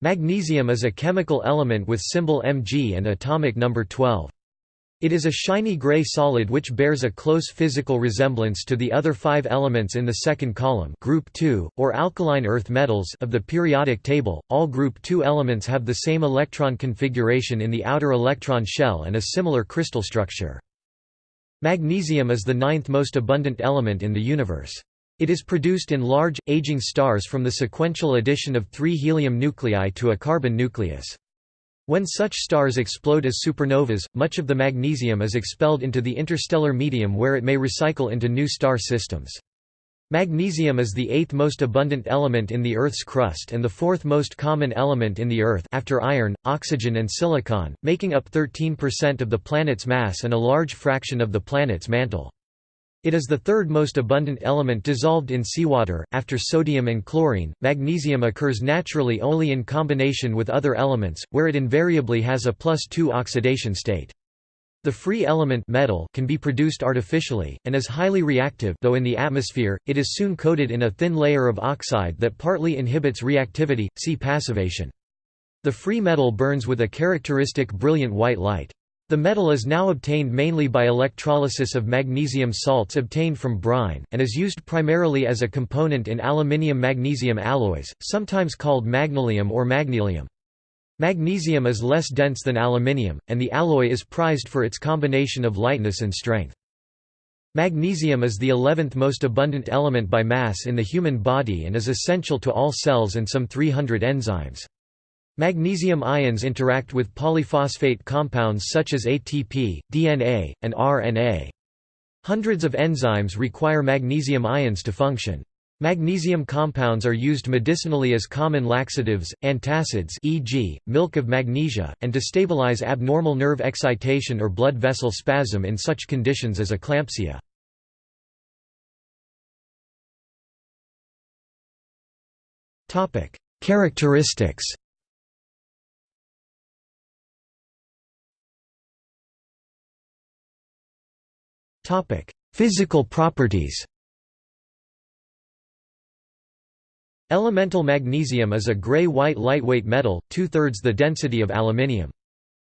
Magnesium is a chemical element with symbol Mg and atomic number 12. It is a shiny gray solid which bears a close physical resemblance to the other five elements in the second column group 2, or alkaline earth metals of the periodic table. All group 2 elements have the same electron configuration in the outer electron shell and a similar crystal structure. Magnesium is the ninth most abundant element in the universe. It is produced in large, aging stars from the sequential addition of three helium nuclei to a carbon nucleus. When such stars explode as supernovas, much of the magnesium is expelled into the interstellar medium where it may recycle into new star systems. Magnesium is the eighth most abundant element in the Earth's crust and the fourth most common element in the Earth after iron, oxygen and silicon, making up 13% of the planet's mass and a large fraction of the planet's mantle. It is the third most abundant element dissolved in seawater, after sodium and chlorine. Magnesium occurs naturally only in combination with other elements, where it invariably has a plus 2 oxidation state. The free element metal can be produced artificially, and is highly reactive though in the atmosphere, it is soon coated in a thin layer of oxide that partly inhibits reactivity, see passivation. The free metal burns with a characteristic brilliant white light. The metal is now obtained mainly by electrolysis of magnesium salts obtained from brine, and is used primarily as a component in aluminium-magnesium alloys, sometimes called magnalium or magnelium. Magnesium is less dense than aluminium, and the alloy is prized for its combination of lightness and strength. Magnesium is the 11th most abundant element by mass in the human body and is essential to all cells and some 300 enzymes. Magnesium ions interact with polyphosphate compounds such as ATP, DNA, and RNA. Hundreds of enzymes require magnesium ions to function. Magnesium compounds are used medicinally as common laxatives, antacids e.g., milk of magnesia, and to stabilize abnormal nerve excitation or blood vessel spasm in such conditions as eclampsia. Characteristics Physical properties Elemental magnesium is a gray-white lightweight metal, two-thirds the density of aluminium.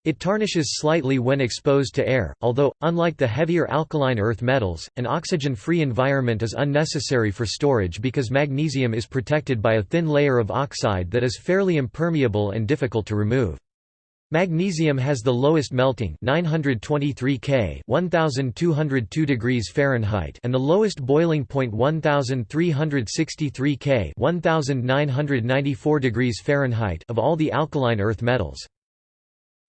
It tarnishes slightly when exposed to air, although, unlike the heavier alkaline earth metals, an oxygen-free environment is unnecessary for storage because magnesium is protected by a thin layer of oxide that is fairly impermeable and difficult to remove. Magnesium has the lowest melting 923 K 1202 degrees Fahrenheit and the lowest boiling point 1363 K 1994 degrees Fahrenheit of all the alkaline earth metals.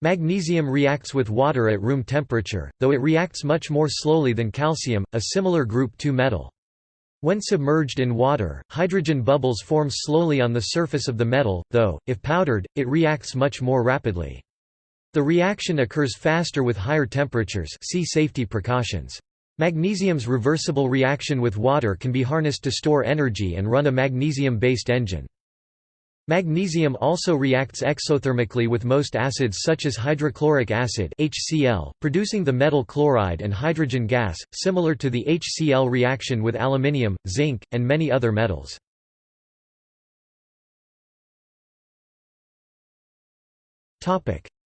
Magnesium reacts with water at room temperature, though it reacts much more slowly than calcium, a similar group 2 metal. When submerged in water, hydrogen bubbles form slowly on the surface of the metal, though, if powdered, it reacts much more rapidly. The reaction occurs faster with higher temperatures see safety precautions. Magnesium's reversible reaction with water can be harnessed to store energy and run a magnesium-based engine. Magnesium also reacts exothermically with most acids such as hydrochloric acid HCl, producing the metal chloride and hydrogen gas, similar to the HCl reaction with aluminium, zinc, and many other metals.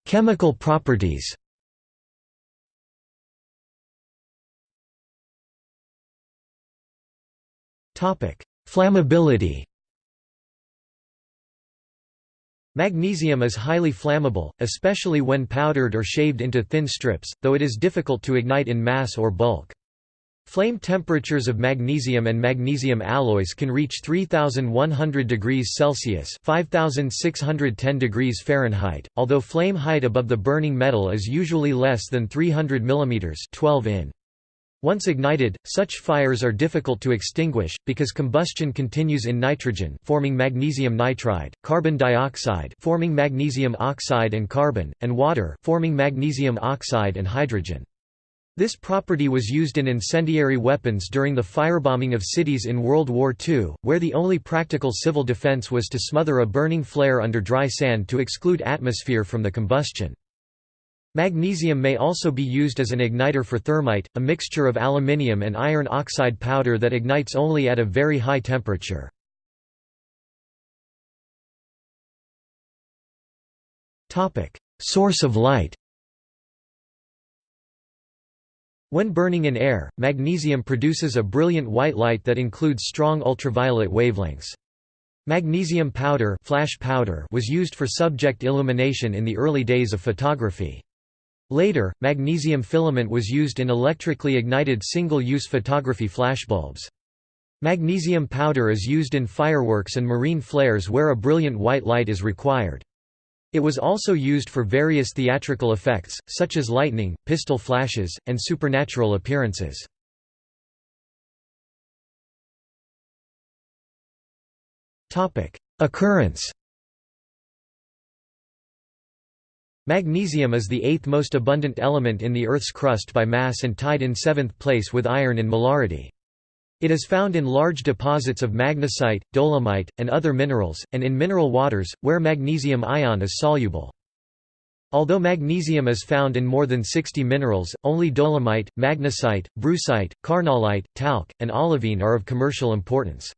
Chemical properties Flammability Magnesium is highly flammable, especially when powdered or shaved into thin strips, though it is difficult to ignite in mass or bulk. Flame temperatures of magnesium and magnesium alloys can reach 3100 degrees Celsius (5610 degrees Fahrenheit), although flame height above the burning metal is usually less than 300 mm (12 in). Once ignited, such fires are difficult to extinguish, because combustion continues in nitrogen forming magnesium nitride, carbon dioxide forming magnesium oxide and carbon, and water forming magnesium oxide and hydrogen. This property was used in incendiary weapons during the firebombing of cities in World War II, where the only practical civil defense was to smother a burning flare under dry sand to exclude atmosphere from the combustion. Magnesium may also be used as an igniter for thermite, a mixture of aluminium and iron oxide powder that ignites only at a very high temperature. Source of light When burning in air, magnesium produces a brilliant white light that includes strong ultraviolet wavelengths. Magnesium powder, flash powder was used for subject illumination in the early days of photography. Later, magnesium filament was used in electrically ignited single-use photography flashbulbs. Magnesium powder is used in fireworks and marine flares where a brilliant white light is required. It was also used for various theatrical effects, such as lightning, pistol flashes, and supernatural appearances. Occurrence Magnesium is the eighth most abundant element in the Earth's crust by mass and tied in seventh place with iron in molarity. It is found in large deposits of magnesite, dolomite, and other minerals, and in mineral waters, where magnesium ion is soluble. Although magnesium is found in more than 60 minerals, only dolomite, magnesite, brucite, carnallite, talc, and olivine are of commercial importance.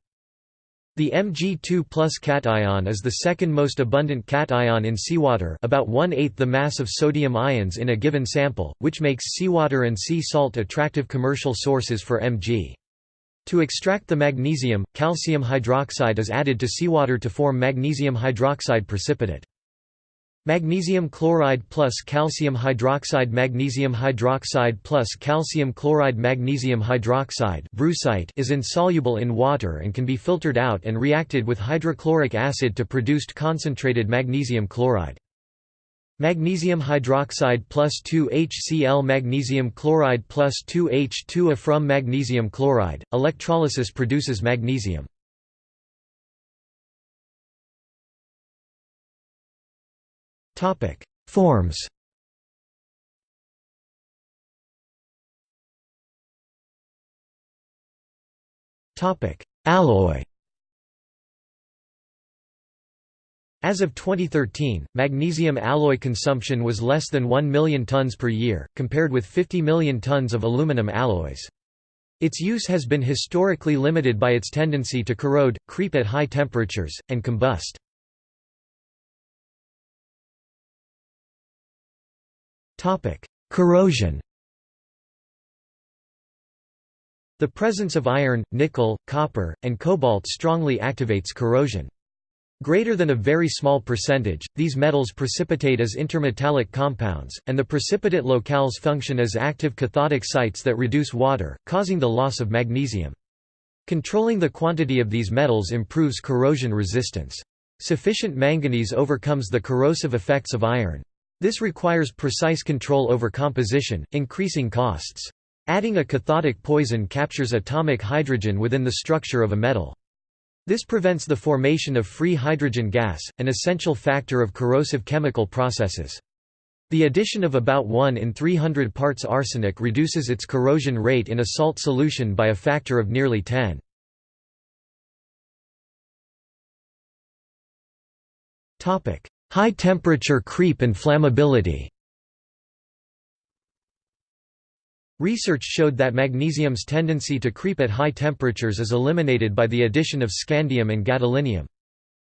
The Mg2 plus cation is the second most abundant cation in seawater about one-eighth the mass of sodium ions in a given sample, which makes seawater and sea salt attractive commercial sources for Mg. To extract the magnesium, calcium hydroxide is added to seawater to form magnesium hydroxide precipitate. Magnesium chloride plus calcium hydroxide Magnesium hydroxide plus calcium chloride Magnesium hydroxide brucite is insoluble in water and can be filtered out and reacted with hydrochloric acid to produced concentrated magnesium chloride. Magnesium hydroxide plus 2HCl Magnesium chloride plus 2H2A from magnesium chloride, electrolysis produces magnesium. Forms. Alloy As of 2013, magnesium alloy consumption was less than 1 million tons per year, compared with 50 million tons of aluminum alloys. Its use has been historically limited by its tendency to corrode, creep at high temperatures, and combust. Corrosion The presence of iron, nickel, copper, and cobalt strongly activates corrosion. Greater than a very small percentage, these metals precipitate as intermetallic compounds, and the precipitate locales function as active cathodic sites that reduce water, causing the loss of magnesium. Controlling the quantity of these metals improves corrosion resistance. Sufficient manganese overcomes the corrosive effects of iron. This requires precise control over composition, increasing costs. Adding a cathodic poison captures atomic hydrogen within the structure of a metal. This prevents the formation of free hydrogen gas, an essential factor of corrosive chemical processes. The addition of about 1 in 300 parts arsenic reduces its corrosion rate in a salt solution by a factor of nearly 10. High temperature creep and flammability Research showed that magnesium's tendency to creep at high temperatures is eliminated by the addition of scandium and gadolinium.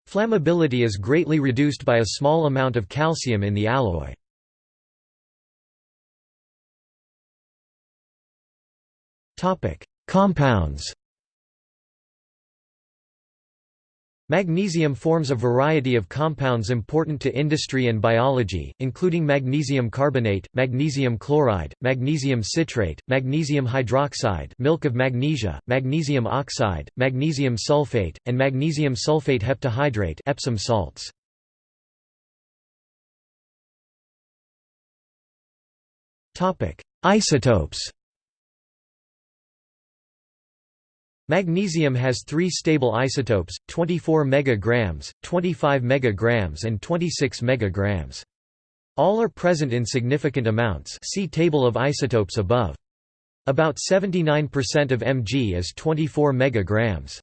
Flammability is greatly reduced by a small amount of calcium in the alloy. Compounds Magnesium forms a variety of compounds important to industry and biology, including magnesium carbonate, magnesium chloride, magnesium citrate, magnesium hydroxide milk of magnesia, magnesium oxide, magnesium sulfate, and magnesium sulfate heptahydrate Epsom salts. Isotopes Magnesium has three stable isotopes, 24 megagrams, 25 megagrams and 26 megagrams. All are present in significant amounts see table of isotopes above. About 79% of Mg is 24 megagrams.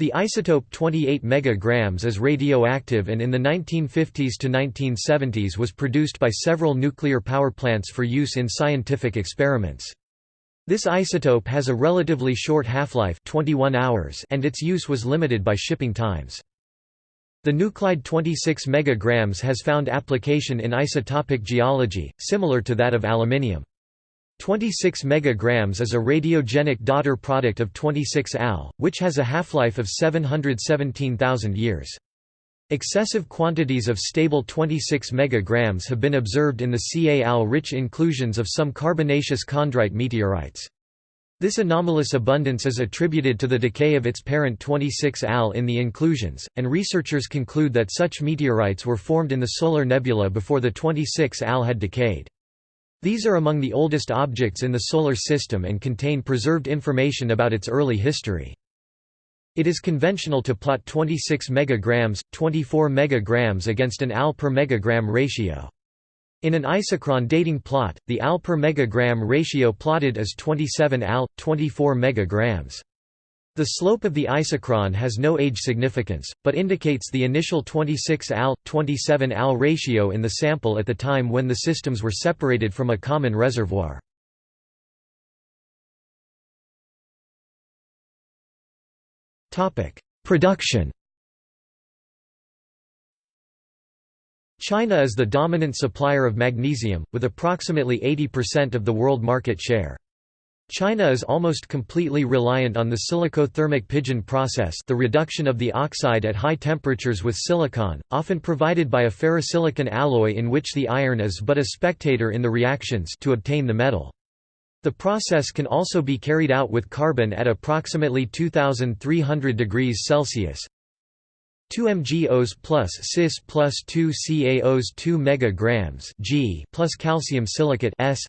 The isotope 28 megagrams is radioactive and in the 1950s to 1970s was produced by several nuclear power plants for use in scientific experiments. This isotope has a relatively short half-life 21 hours and its use was limited by shipping times. The nuclide 26 megagrams has found application in isotopic geology, similar to that of aluminium. 26 megagrams is a radiogenic daughter product of 26 Al, which has a half-life of 717,000 years. Excessive quantities of stable 26 megagrams have been observed in the Ca-Al-rich inclusions of some carbonaceous chondrite meteorites. This anomalous abundance is attributed to the decay of its parent 26 Al in the inclusions, and researchers conclude that such meteorites were formed in the solar nebula before the 26 Al had decayed. These are among the oldest objects in the Solar System and contain preserved information about its early history. It is conventional to plot 26 megagrams, 24 megagrams against an Al per megagram ratio. In an isochron dating plot, the Al per megagram ratio plotted is 27 Al, 24 megagrams. The slope of the isochron has no age significance, but indicates the initial 26 Al, 27 Al ratio in the sample at the time when the systems were separated from a common reservoir. Production China is the dominant supplier of magnesium, with approximately 80% of the world market share. China is almost completely reliant on the silicothermic Pidgeon process the reduction of the oxide at high temperatures with silicon, often provided by a ferrosilicon alloy in which the iron is but a spectator in the reactions to obtain the metal. The process can also be carried out with carbon at approximately 2300 degrees Celsius. 2 mgOs plus Cis plus 2 CaOs 2 megagrams G plus calcium silicate S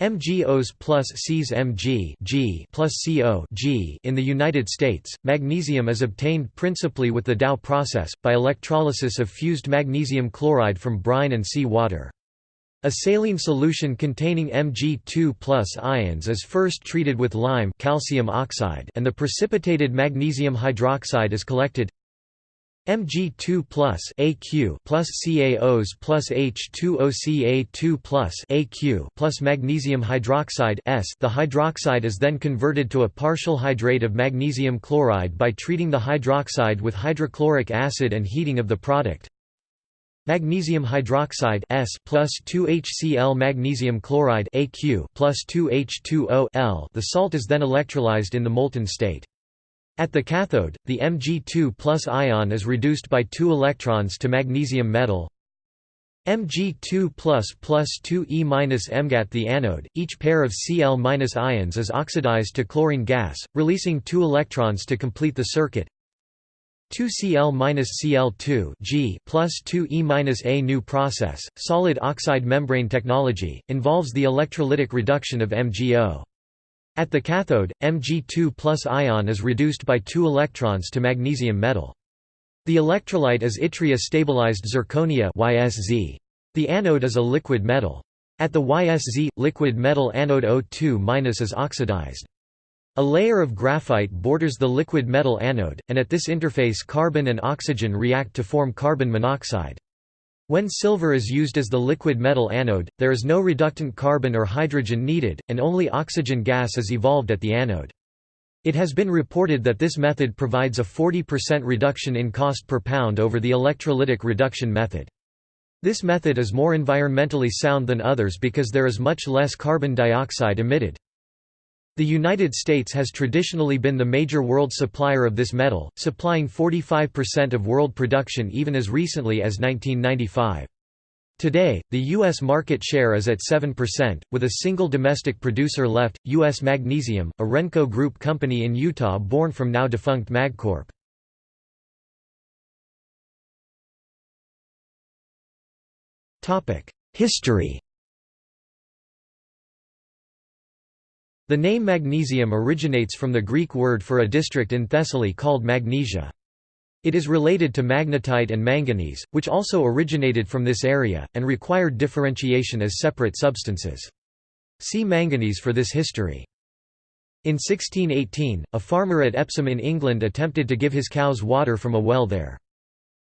MgOs plus Cs Mg G plus CO G in the United States, magnesium is obtained principally with the Dow process, by electrolysis of fused magnesium chloride from brine and sea water. A saline solution containing Mg2 plus ions is first treated with lime calcium oxide and the precipitated magnesium hydroxide is collected Mg2 plus Aq plus CaOs plus H2OCa2 plus Aq plus magnesium hydroxide S. The hydroxide is then converted to a partial hydrate of magnesium chloride by treating the hydroxide with hydrochloric acid and heating of the product. Magnesium hydroxide S plus 2HCl magnesium chloride Aq plus 2H2O L. The salt is then electrolyzed in the molten state. At the cathode, the Mg2 plus ion is reduced by two electrons to magnesium metal Mg2 plus plus 2E minus MgAt the anode, each pair of Cl ions is oxidized to chlorine gas, releasing two electrons to complete the circuit 2Cl minus Cl2 G plus 2E minus A new process, solid oxide membrane technology, involves the electrolytic reduction of MgO. At the cathode, Mg2 plus ion is reduced by two electrons to magnesium metal. The electrolyte is yttria-stabilized zirconia YSZ. The anode is a liquid metal. At the YSZ, liquid metal anode O2- is oxidized. A layer of graphite borders the liquid metal anode, and at this interface carbon and oxygen react to form carbon monoxide. When silver is used as the liquid metal anode, there is no reductant carbon or hydrogen needed, and only oxygen gas is evolved at the anode. It has been reported that this method provides a 40% reduction in cost per pound over the electrolytic reduction method. This method is more environmentally sound than others because there is much less carbon dioxide emitted. The United States has traditionally been the major world supplier of this metal, supplying 45% of world production even as recently as 1995. Today, the U.S. market share is at 7%, with a single domestic producer left, U.S. Magnesium, a Renco Group company in Utah born from now-defunct MagCorp. History The name magnesium originates from the Greek word for a district in Thessaly called Magnesia. It is related to magnetite and manganese, which also originated from this area, and required differentiation as separate substances. See manganese for this history. In 1618, a farmer at Epsom in England attempted to give his cows water from a well there.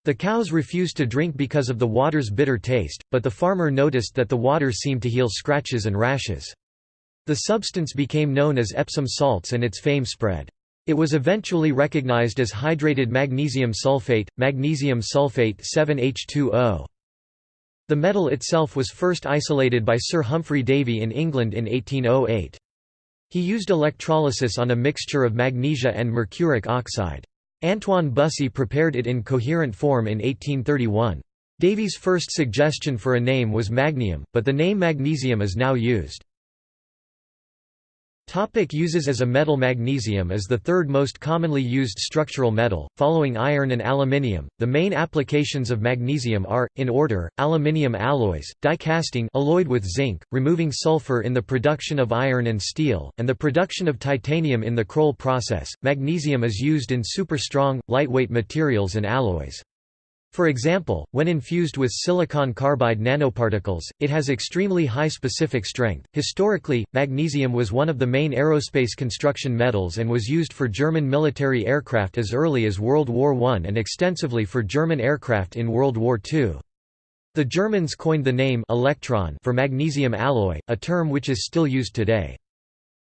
The cows refused to drink because of the water's bitter taste, but the farmer noticed that the water seemed to heal scratches and rashes. The substance became known as Epsom salts and its fame spread. It was eventually recognized as hydrated magnesium sulfate, magnesium sulfate 7H2O. The metal itself was first isolated by Sir Humphry Davy in England in 1808. He used electrolysis on a mixture of magnesia and mercuric oxide. Antoine Bussy prepared it in coherent form in 1831. Davy's first suggestion for a name was magnium, but the name magnesium is now used. Topic uses As a metal Magnesium is the third most commonly used structural metal, following iron and aluminium. The main applications of magnesium are, in order, aluminium alloys, die casting alloyed with zinc, removing sulfur in the production of iron and steel, and the production of titanium in the Kroll process. Magnesium is used in super-strong, lightweight materials and alloys. For example, when infused with silicon carbide nanoparticles, it has extremely high specific strength. Historically, magnesium was one of the main aerospace construction metals and was used for German military aircraft as early as World War I and extensively for German aircraft in World War II. The Germans coined the name electron for magnesium alloy, a term which is still used today.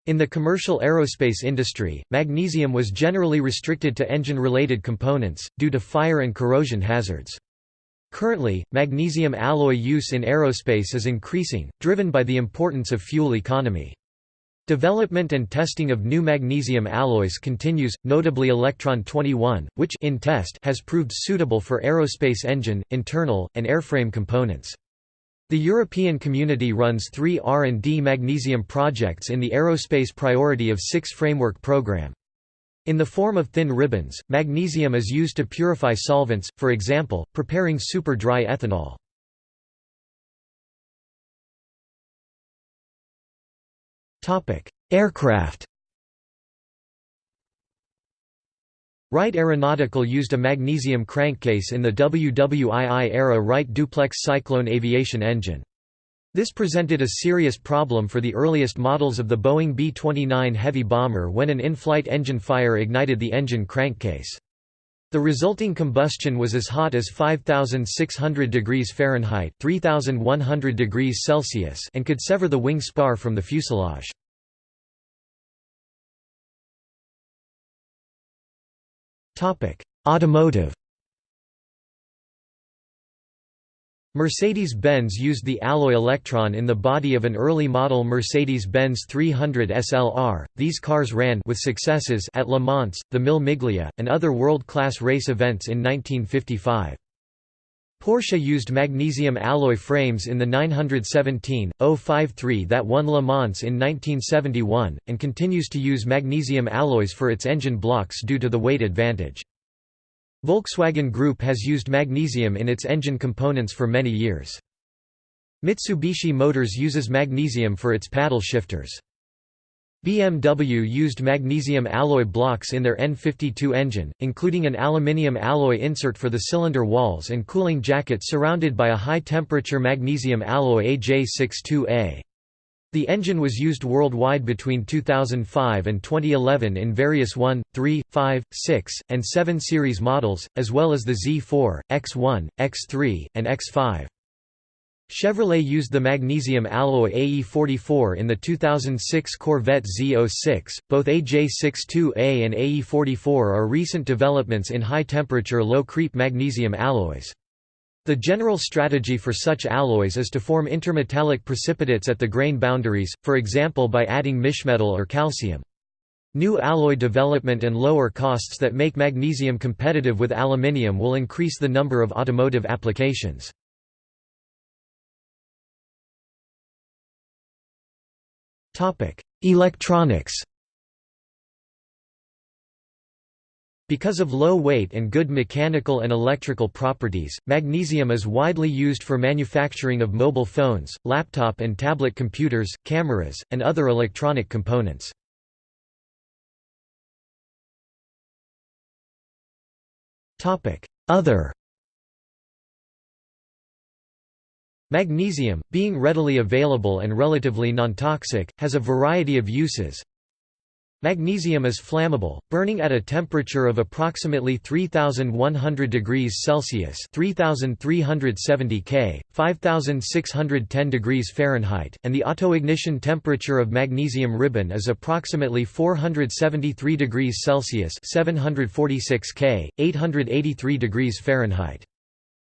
In the commercial aerospace industry, magnesium was generally restricted to engine-related components, due to fire and corrosion hazards. Currently, magnesium alloy use in aerospace is increasing, driven by the importance of fuel economy. Development and testing of new magnesium alloys continues, notably Elektron 21, which in test has proved suitable for aerospace engine, internal, and airframe components. The European Community runs three R&D magnesium projects in the Aerospace Priority of Six framework program. In the form of thin ribbons, magnesium is used to purify solvents, for example, preparing super dry ethanol. Aircraft Wright Aeronautical used a magnesium crankcase in the WWII-era Wright duplex Cyclone aviation engine. This presented a serious problem for the earliest models of the Boeing B-29 heavy bomber when an in-flight engine fire ignited the engine crankcase. The resulting combustion was as hot as 5600 degrees Fahrenheit, 3100 degrees Celsius, and could sever the wing spar from the fuselage. Automotive Mercedes-Benz used the alloy electron in the body of an early model Mercedes-Benz 300 SLR. These cars ran with successes at Le Mans, the Mille Miglia, and other world-class race events in 1955. Porsche used magnesium alloy frames in the 917 053 that won Le Mans in 1971, and continues to use magnesium alloys for its engine blocks due to the weight advantage. Volkswagen Group has used magnesium in its engine components for many years. Mitsubishi Motors uses magnesium for its paddle shifters. BMW used magnesium alloy blocks in their N52 engine, including an aluminium alloy insert for the cylinder walls and cooling jacket surrounded by a high-temperature magnesium alloy AJ62A. The engine was used worldwide between 2005 and 2011 in various 1, 3, 5, 6, and 7 series models, as well as the Z4, X1, X3, and X5. Chevrolet used the magnesium alloy AE44 in the 2006 Corvette Z06. Both AJ62A and AE44 are recent developments in high temperature low creep magnesium alloys. The general strategy for such alloys is to form intermetallic precipitates at the grain boundaries, for example by adding mischmetal or calcium. New alloy development and lower costs that make magnesium competitive with aluminium will increase the number of automotive applications. Electronics Because of low weight and good mechanical and electrical properties, magnesium is widely used for manufacturing of mobile phones, laptop and tablet computers, cameras, and other electronic components. Other Magnesium, being readily available and relatively non-toxic, has a variety of uses, Magnesium is flammable, burning at a temperature of approximately 3100 degrees Celsius (3370 K, 5610 degrees Fahrenheit), and the autoignition temperature of magnesium ribbon is approximately 473 degrees Celsius (746 K, 883 degrees Fahrenheit).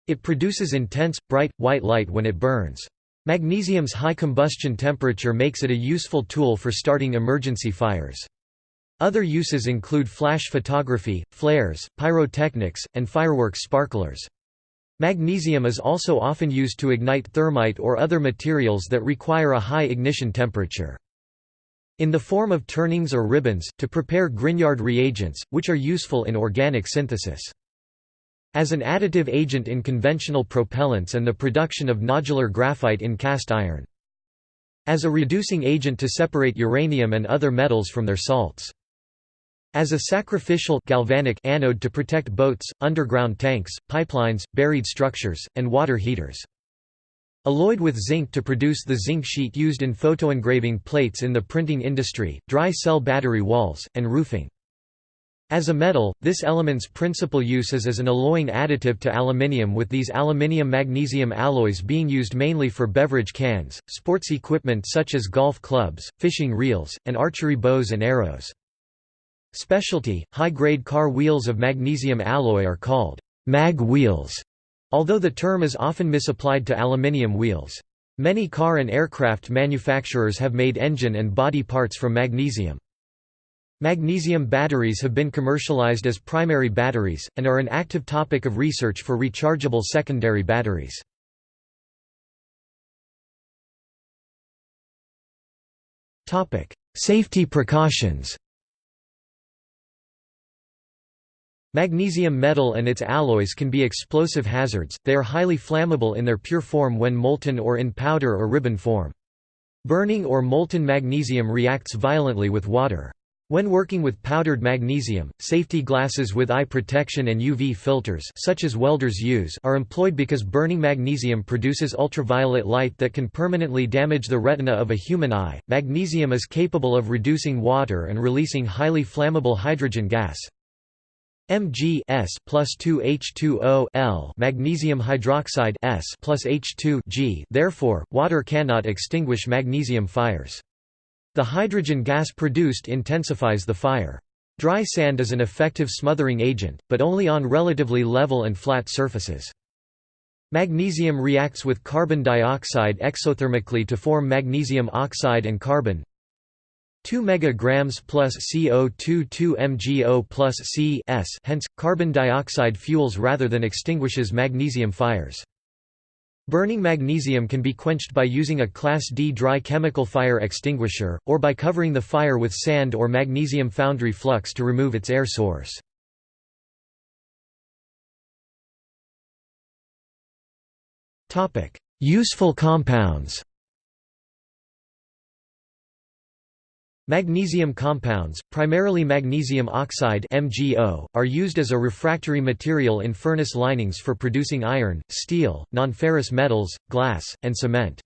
It produces intense, bright, white light when it burns. Magnesium's high combustion temperature makes it a useful tool for starting emergency fires. Other uses include flash photography, flares, pyrotechnics, and fireworks sparklers. Magnesium is also often used to ignite thermite or other materials that require a high ignition temperature. In the form of turnings or ribbons, to prepare Grignard reagents, which are useful in organic synthesis. As an additive agent in conventional propellants and the production of nodular graphite in cast iron. As a reducing agent to separate uranium and other metals from their salts. As a sacrificial galvanic anode to protect boats, underground tanks, pipelines, buried structures, and water heaters. Alloyed with zinc to produce the zinc sheet used in photoengraving plates in the printing industry, dry cell battery walls, and roofing. As a metal, this element's principal use is as an alloying additive to aluminium with these aluminium-magnesium alloys being used mainly for beverage cans, sports equipment such as golf clubs, fishing reels, and archery bows and arrows. Specialty, high-grade car wheels of magnesium alloy are called mag wheels, although the term is often misapplied to aluminium wheels. Many car and aircraft manufacturers have made engine and body parts from magnesium. Magnesium batteries have been commercialized as primary batteries, and are an active topic of research for rechargeable secondary batteries. Safety precautions Magnesium metal and its alloys can be explosive hazards, they are highly flammable in their pure form when molten or in powder or ribbon form. Burning or molten magnesium reacts violently with water. When working with powdered magnesium, safety glasses with eye protection and UV filters such as welders use are employed because burning magnesium produces ultraviolet light that can permanently damage the retina of a human eye. Magnesium is capable of reducing water and releasing highly flammable hydrogen gas. Mg S plus 2 H2O L magnesium hydroxide S plus H2 G therefore, water cannot extinguish magnesium fires. The hydrogen gas produced intensifies the fire. Dry sand is an effective smothering agent, but only on relatively level and flat surfaces. Magnesium reacts with carbon dioxide exothermically to form magnesium oxide and carbon 2 megagrams plus CO2 2 MgO plus C s hence, carbon dioxide fuels rather than extinguishes magnesium fires. Burning magnesium can be quenched by using a Class D dry chemical fire extinguisher, or by covering the fire with sand or magnesium foundry flux to remove its air source. Useful compounds Magnesium compounds, primarily magnesium oxide MgO, are used as a refractory material in furnace linings for producing iron, steel, nonferrous metals, glass, and cement.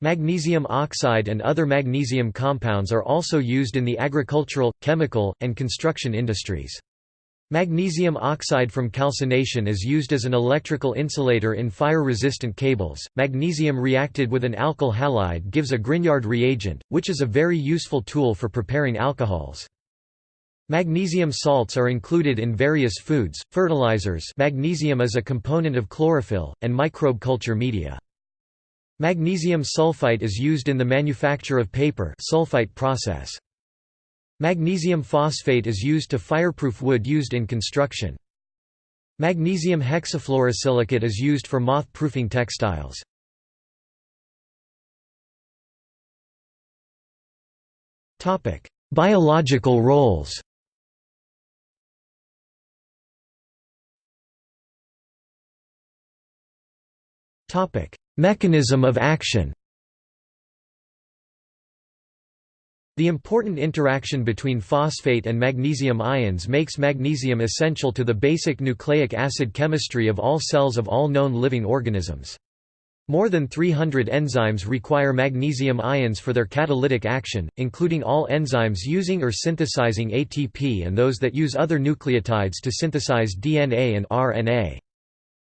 Magnesium oxide and other magnesium compounds are also used in the agricultural, chemical, and construction industries. Magnesium oxide from calcination is used as an electrical insulator in fire-resistant cables. Magnesium reacted with an alkyl halide gives a Grignard reagent, which is a very useful tool for preparing alcohols. Magnesium salts are included in various foods, fertilizers magnesium is a component of chlorophyll, and microbe culture media. Magnesium sulfite is used in the manufacture of paper sulfite process. Magnesium phosphate is used to fireproof wood used in construction. Magnesium hexafluorosilicate is used for moth-proofing textiles. Biological roles Mechanism of action The important interaction between phosphate and magnesium ions makes magnesium essential to the basic nucleic acid chemistry of all cells of all known living organisms. More than 300 enzymes require magnesium ions for their catalytic action, including all enzymes using or synthesizing ATP and those that use other nucleotides to synthesize DNA and RNA.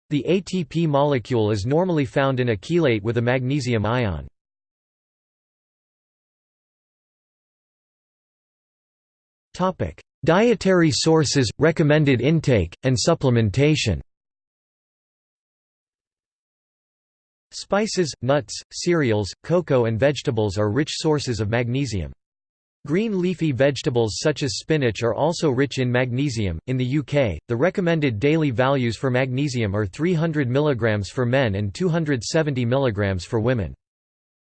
The ATP molecule is normally found in a chelate with a magnesium ion. Dietary sources, recommended intake, and supplementation Spices, nuts, cereals, cocoa and vegetables are rich sources of magnesium. Green leafy vegetables such as spinach are also rich in magnesium. In the UK, the recommended daily values for magnesium are 300 mg for men and 270 mg for women.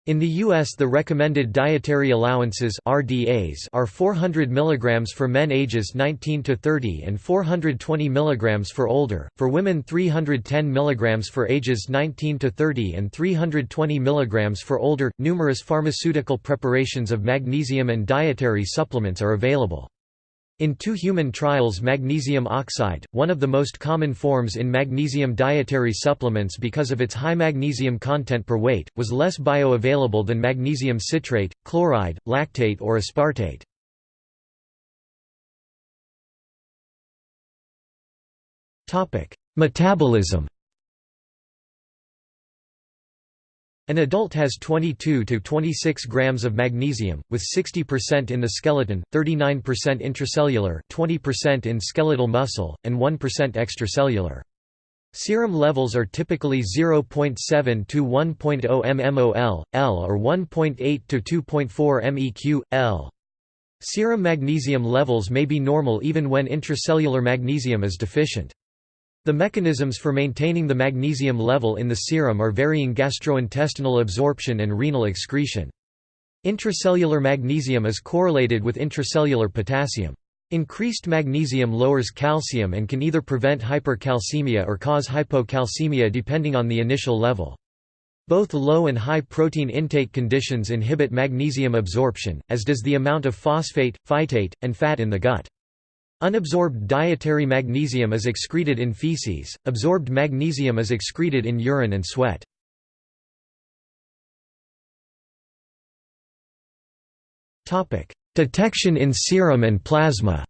In the U.S. the recommended dietary allowances RDAs are 400 mg for men ages 19 to 30 and 420 mg for older, for women 310 mg for ages 19 to 30 and 320 mg for older. Numerous pharmaceutical preparations of magnesium and dietary supplements are available. In two human trials magnesium oxide, one of the most common forms in magnesium dietary supplements because of its high magnesium content per weight, was less bioavailable than magnesium citrate, chloride, lactate or aspartate. Metabolism An adult has 22 to 26 grams of magnesium, with 60% in the skeleton, 39% intracellular, 20% in skeletal muscle, and 1% extracellular. Serum levels are typically 0.7 to 1.0 mmol, L or 1.8 to 2.4 meq, L. Serum magnesium levels may be normal even when intracellular magnesium is deficient. The mechanisms for maintaining the magnesium level in the serum are varying gastrointestinal absorption and renal excretion. Intracellular magnesium is correlated with intracellular potassium. Increased magnesium lowers calcium and can either prevent hypercalcemia or cause hypocalcemia depending on the initial level. Both low and high protein intake conditions inhibit magnesium absorption, as does the amount of phosphate, phytate, and fat in the gut. Unabsorbed dietary magnesium is excreted in feces, absorbed magnesium is excreted in urine and sweat. Detection in serum and plasma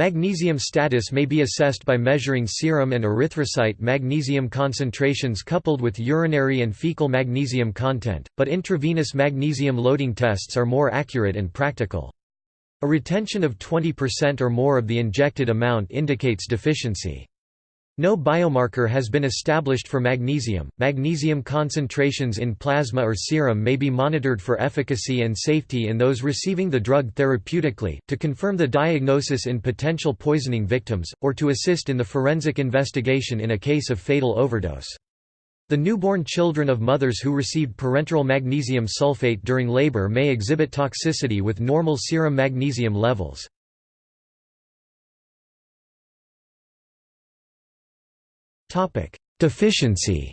Magnesium status may be assessed by measuring serum and erythrocyte magnesium concentrations coupled with urinary and fecal magnesium content, but intravenous magnesium loading tests are more accurate and practical. A retention of 20% or more of the injected amount indicates deficiency. No biomarker has been established for magnesium. Magnesium concentrations in plasma or serum may be monitored for efficacy and safety in those receiving the drug therapeutically, to confirm the diagnosis in potential poisoning victims, or to assist in the forensic investigation in a case of fatal overdose. The newborn children of mothers who received parenteral magnesium sulfate during labor may exhibit toxicity with normal serum magnesium levels. Topic: Deficiency.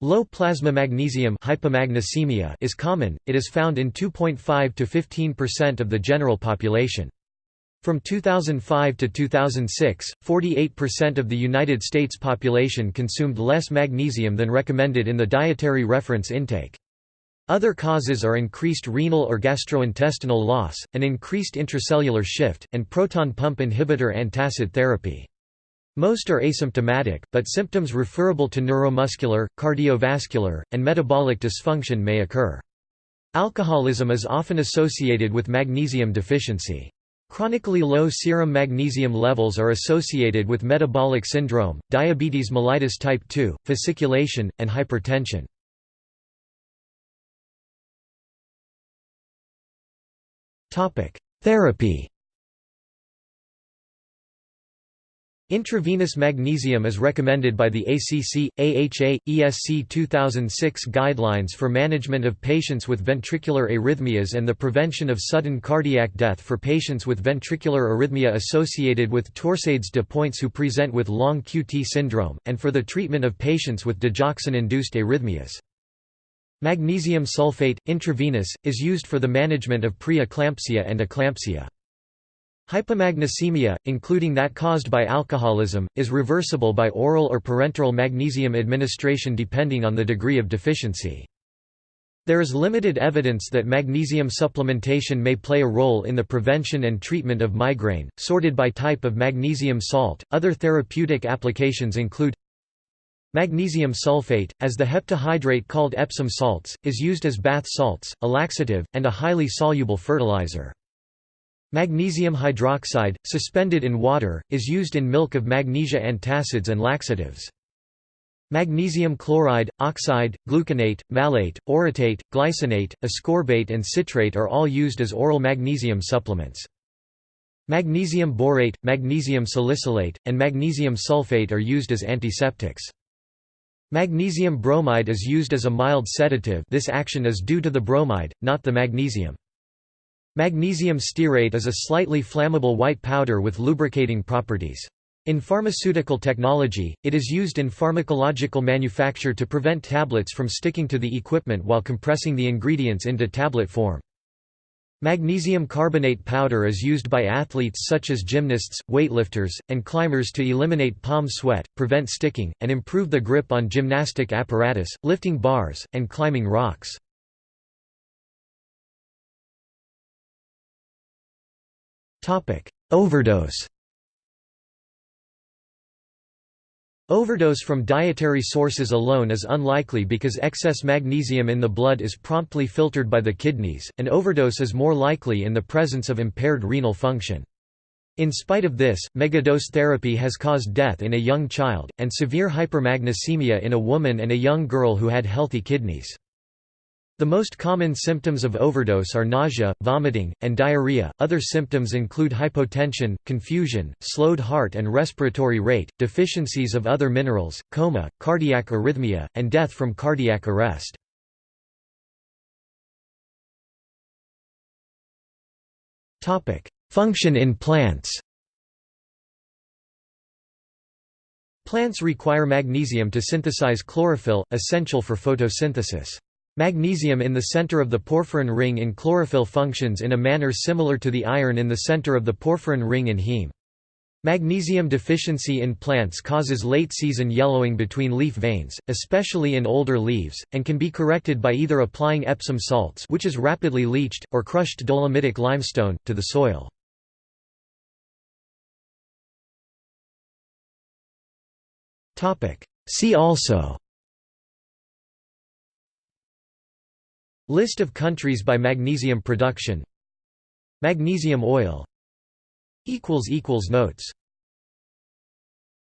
Low plasma magnesium hypomagnesemia is common. It is found in 2.5 to 15% of the general population. From 2005 to 2006, 48% of the United States population consumed less magnesium than recommended in the dietary reference intake. Other causes are increased renal or gastrointestinal loss, an increased intracellular shift, and proton pump inhibitor antacid therapy. Most are asymptomatic, but symptoms referable to neuromuscular, cardiovascular, and metabolic dysfunction may occur. Alcoholism is often associated with magnesium deficiency. Chronically low serum magnesium levels are associated with metabolic syndrome, diabetes mellitus type 2, fasciculation, and hypertension. Therapy Intravenous magnesium is recommended by the ACC, AHA, ESC 2006 guidelines for management of patients with ventricular arrhythmias and the prevention of sudden cardiac death for patients with ventricular arrhythmia associated with torsades de pointes who present with long QT syndrome, and for the treatment of patients with digoxin-induced arrhythmias. Magnesium sulfate, intravenous, is used for the management of preeclampsia and eclampsia. Hypomagnesemia, including that caused by alcoholism, is reversible by oral or parenteral magnesium administration depending on the degree of deficiency. There is limited evidence that magnesium supplementation may play a role in the prevention and treatment of migraine, sorted by type of magnesium salt. Other therapeutic applications include Magnesium sulfate, as the heptahydrate called Epsom salts, is used as bath salts, a laxative, and a highly soluble fertilizer. Magnesium hydroxide, suspended in water, is used in milk of magnesia antacids and laxatives. Magnesium chloride, oxide, gluconate, malate, orotate, glycinate, ascorbate and citrate are all used as oral magnesium supplements. Magnesium borate, magnesium salicylate, and magnesium sulfate are used as antiseptics. Magnesium bromide is used as a mild sedative this action is due to the bromide, not the magnesium. Magnesium stearate is a slightly flammable white powder with lubricating properties. In pharmaceutical technology, it is used in pharmacological manufacture to prevent tablets from sticking to the equipment while compressing the ingredients into tablet form. Magnesium carbonate powder is used by athletes such as gymnasts, weightlifters, and climbers to eliminate palm sweat, prevent sticking, and improve the grip on gymnastic apparatus, lifting bars, and climbing rocks. Overdose Overdose from dietary sources alone is unlikely because excess magnesium in the blood is promptly filtered by the kidneys, and overdose is more likely in the presence of impaired renal function. In spite of this, megadose therapy has caused death in a young child, and severe hypermagnesemia in a woman and a young girl who had healthy kidneys. The most common symptoms of overdose are nausea, vomiting, and diarrhea. Other symptoms include hypotension, confusion, slowed heart and respiratory rate, deficiencies of other minerals, coma, cardiac arrhythmia, and death from cardiac arrest. Topic: Function in plants. Plants require magnesium to synthesize chlorophyll, essential for photosynthesis. Magnesium in the center of the porphyrin ring in chlorophyll functions in a manner similar to the iron in the center of the porphyrin ring in heme. Magnesium deficiency in plants causes late-season yellowing between leaf veins, especially in older leaves, and can be corrected by either applying Epsom salts which is rapidly leached, or crushed dolomitic limestone, to the soil. See also List of countries by magnesium production. Magnesium oil. Notes